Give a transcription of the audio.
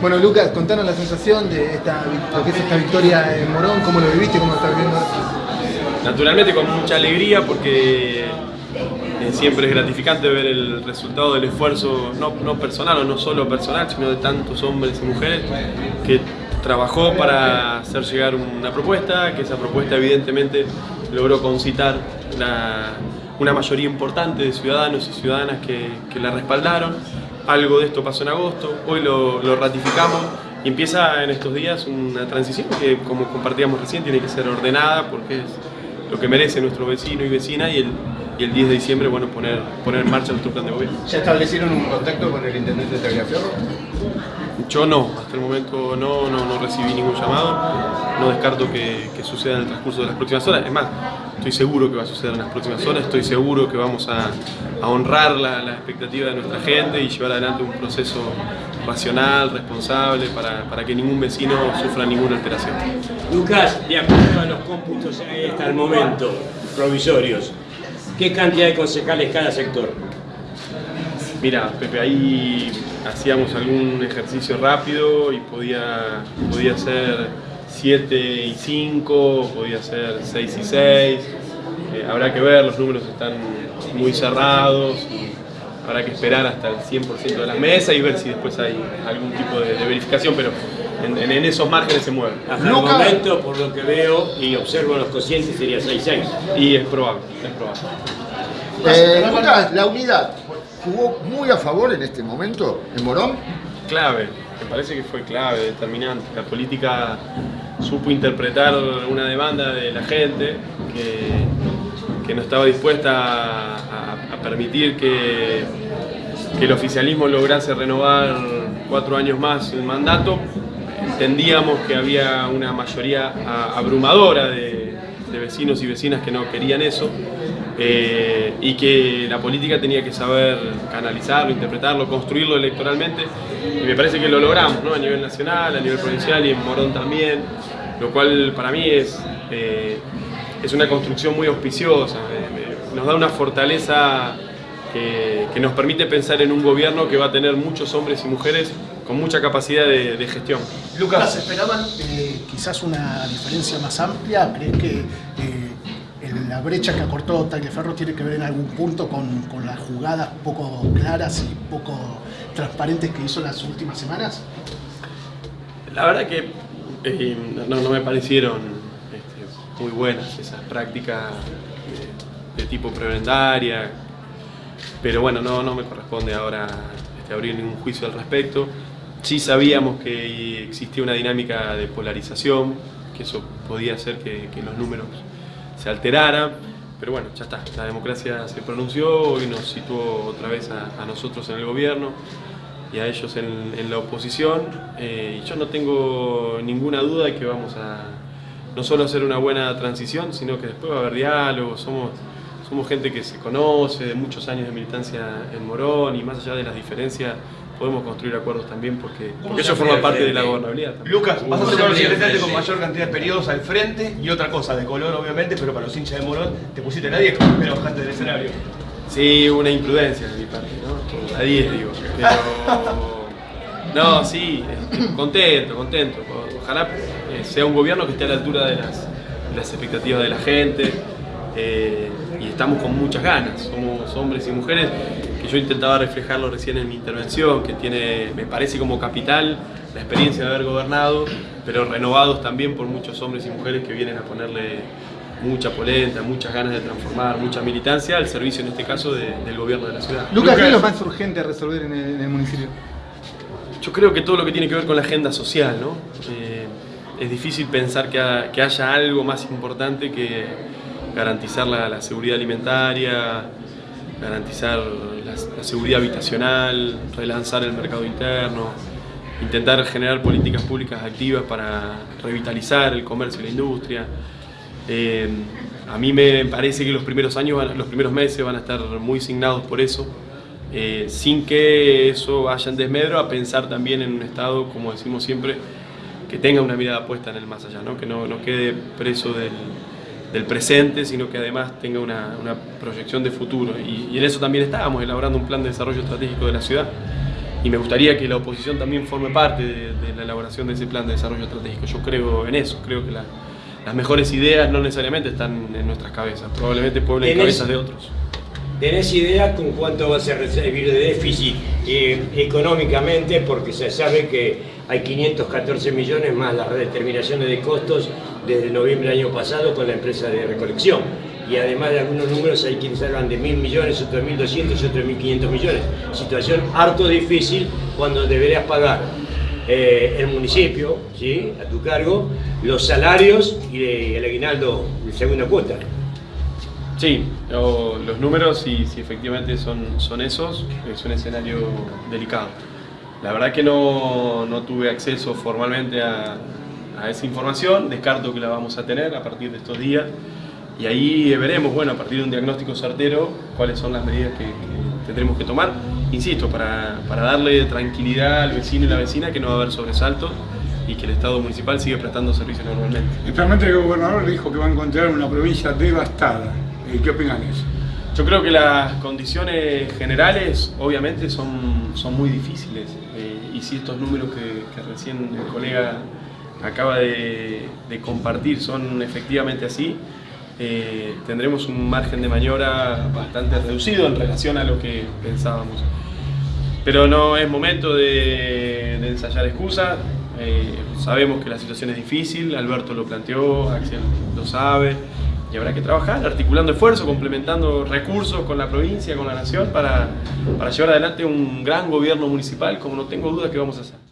Bueno, Lucas, contanos la sensación de esta, lo que es esta victoria en Morón, cómo lo viviste, cómo lo estás viviendo. Naturalmente con mucha alegría porque eh, siempre es gratificante ver el resultado del esfuerzo, no, no personal o no solo personal, sino de tantos hombres y mujeres que trabajó para hacer llegar una propuesta, que esa propuesta evidentemente logró concitar una mayoría importante de ciudadanos y ciudadanas que, que la respaldaron algo de esto pasó en agosto, hoy lo, ratificamos y empieza en estos días una transición que, como compartíamos recién, tiene que ser ordenada porque es lo que merece nuestro vecino y vecina y el, y el 10 de diciembre bueno, poner, poner en marcha nuestro plan de gobierno. ¿Ya establecieron un contacto con el intendente de Tagliaferro? Yo no, hasta el momento no, no, no recibí ningún llamado, no descarto que, que, suceda en el transcurso de las próximas horas, es más, estoy seguro que va a suceder en las próximas horas, estoy seguro que vamos a, a honrar la, la, expectativa de nuestra gente y llevar adelante un proceso racional, responsable, para, para que ningún vecino sufra ninguna alteración. Lucas, de acuerdo a los cómputos hasta el momento, provisorios, ¿qué cantidad de concejales cada sector? Mira, Pepe, ahí hacíamos algún ejercicio rápido y podía, podía ser 7 y 5, podía ser 6 y 6. Eh, habrá que ver, los números están muy cerrados, habrá que esperar hasta el 100% de la mesa y ver si después hay algún tipo de, de verificación, pero en, en, esos márgenes se mueven. Hasta el momento, por lo que veo y observo los cocientes, sería 6-6. Y es probable, es probable. Eh, Lucas, la unidad jugó muy a favor en este momento en Morón. Clave, me parece que fue clave, determinante. La política supo interpretar una demanda de la gente que, que no estaba dispuesta a, permitir que, que, el oficialismo lograse renovar cuatro años más el mandato. Entendíamos que había una mayoría abrumadora de, de vecinos y vecinas que no querían eso eh, y que la política tenía que saber canalizarlo, interpretarlo, construirlo electoralmente y me parece que lo logramos ¿no? a nivel nacional, a nivel provincial y en Morón también, lo cual para mí es, eh, es una construcción muy auspiciosa, nos da una fortaleza que, que, nos permite pensar en un gobierno que va a tener muchos hombres y mujeres con mucha capacidad de, de gestión. Lucas, ¿esperaban eh, quizás una diferencia más amplia? ¿Crees que la brecha que acortó Tagliaferro tiene que ver en algún punto con, con, las jugadas poco claras y poco transparentes que hizo las últimas semanas? La verdad que eh, no, no, me parecieron este, muy buenas esas prácticas de, de, tipo prebendaria, pero bueno, no, no me corresponde ahora este, abrir ningún juicio al respecto. Sí sabíamos que existía una dinámica de polarización, que eso podía hacer que, que los números se alterara, pero bueno, ya está, la democracia se pronunció y nos situó otra vez a, a nosotros en el gobierno y a ellos en, en la oposición eh, y yo no tengo ninguna duda de que vamos a no solo hacer una buena transición, sino que después va a haber diálogo, somos, somos gente que se conoce, de muchos años de militancia en Morón y más allá de las diferencias podemos construir acuerdos también porque, porque eso forma parte de la gobernabilidad. También. Lucas, vas a ser el presidente con mayor cantidad de periodos al frente y otra cosa, de color obviamente, pero para los hinchas de Morón te pusiste la 10 pero bajaste del escenario. Sí, una imprudencia de mi parte, ¿no? La 10 digo. Pero... No, sí, contento, contento. Ojalá sea un gobierno que esté a la altura de las, de las expectativas de la gente. Eh, y estamos con muchas ganas, somos hombres y mujeres que yo intentaba reflejarlo recién en mi intervención, que tiene, me parece como capital la experiencia de haber gobernado, pero renovados también por muchos hombres y mujeres que vienen a ponerle mucha polenta, muchas ganas de transformar, mucha militancia al servicio en este caso de, del gobierno de la ciudad. Lucas, ¿qué es lo más urgente a resolver en el, en el, municipio? Yo creo que todo lo que tiene que ver con la agenda social, ¿no? Eh, es difícil pensar que, ha, que haya algo más importante que garantizar la, la seguridad alimentaria, garantizar la, seguridad habitacional, relanzar el mercado interno, intentar generar políticas públicas activas para revitalizar el comercio y la industria. Eh, a mí me parece que los primeros años, los primeros meses van a estar muy signados por eso, eh, sin que eso vaya en desmedro a pensar también en un Estado, como decimos siempre, que tenga una mirada puesta en el más allá, ¿no? que no, no quede preso del, del presente, sino que además tenga una, una proyección de futuro. Y, y, en eso también estábamos, elaborando un plan de desarrollo estratégico de la ciudad. y me gustaría que la oposición también forme parte de, de la elaboración de ese plan de desarrollo estratégico. Yo creo en eso, creo que la- las mejores ideas no necesariamente están en nuestras cabezas, probablemente pueblen Tenés- cabezas de otros. ¿Tenés idea con cuánto vas a recibir de déficit eh, económicamente? Porque se sabe que hay 514 millones más las redeterminaciones de costos desde noviembre del año pasado con la empresa de recolección. Y además de algunos números hay quienes hablan de mil millones, otros de 1.200 y otros de 1.500 millones. Situación harto difícil cuando deberías pagar eh, el municipio, ¿sí? a tu cargo, los salarios y el aguinaldo de segunda cuota. Sí, los números, si, si efectivamente son, son esos, es un escenario delicado. La verdad que no, no tuve acceso formalmente a, a esa información, descarto que la vamos a tener a partir de estos días y ahí veremos, bueno, a partir de un diagnóstico certero, cuáles son las medidas que, que tendremos que tomar, insisto, para, para darle tranquilidad al vecino y la vecina que no va a haber sobresaltos y que el Estado municipal sigue prestando servicios normalmente. Actualmente el gobernador dijo que va a encontrar una provincia devastada. Eh, ¿Qué opinan de eso? Yo creo que las condiciones generales obviamente son, son muy difíciles eh, y si estos números que, recién el colega acaba de, compartir son efectivamente así, eh, tendremos un margen de maniobra bastante reducido en relación a lo que pensábamos. Pero no es momento de, de ensayar excusas, eh, sabemos que la situación es difícil, Alberto lo planteó, Axel lo sabe, habrá que trabajar articulando esfuerzos, complementando recursos con la provincia, con la nación, para, para llevar adelante un gran gobierno municipal, como no tengo duda que vamos a hacer.